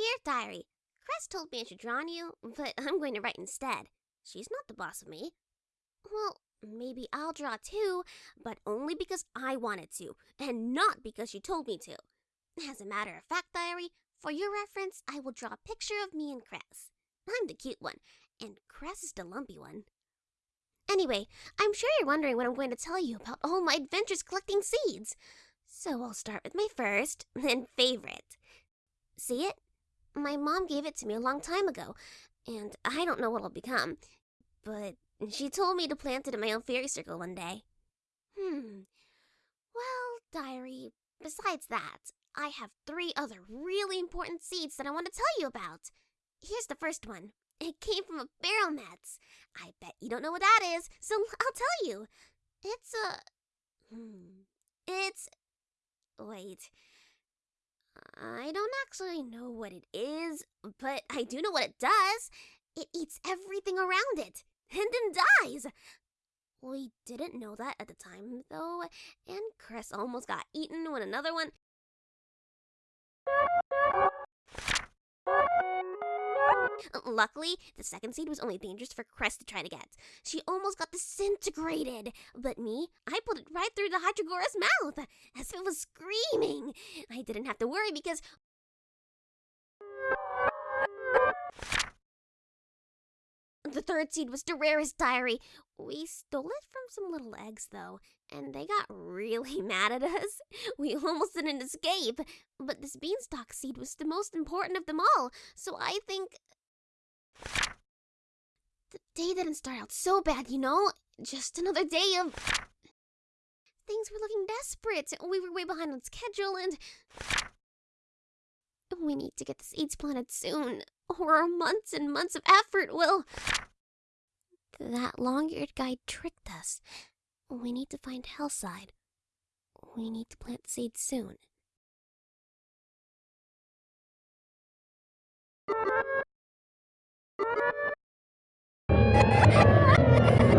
Dear Diary, Cress told me I should draw on you, but I'm going to write instead. She's not the boss of me. Well, maybe I'll draw too, but only because I wanted to, and not because she told me to. As a matter of fact, Diary, for your reference, I will draw a picture of me and Cress. I'm the cute one, and Cress is the lumpy one. Anyway, I'm sure you're wondering what I'm going to tell you about all my adventures collecting seeds. So I'll start with my first and favorite. See it? My mom gave it to me a long time ago, and I don't know what it'll become. But she told me to plant it in my own fairy circle one day. Hmm. Well, diary, besides that, I have three other really important seeds that I want to tell you about. Here's the first one. It came from a barrel Barrelmets. I bet you don't know what that is, so I'll tell you. It's a. Hmm. It's. Wait. I don't actually know what it is, but I do know what it does. It eats everything around it and then dies. We didn't know that at the time, though, and Chris almost got eaten when another one. Luckily, the second seed was only dangerous for Cress to try to get. She almost got disintegrated. But me, I pulled it right through the Hydrogora's mouth, as if it was screaming. I didn't have to worry because The third seed was rarest diary. We stole it from some little eggs, though, and they got really mad at us. We almost didn't escape. But this beanstalk seed was the most important of them all, so I think. The day didn't start out so bad, you know? Just another day of. Things were looking desperate. We were way behind on schedule, and. We need to get the seeds planted soon, or months and months of effort will. That long eared guy tricked us. We need to find Hellside. We need to plant seeds soon. Ha ha ha!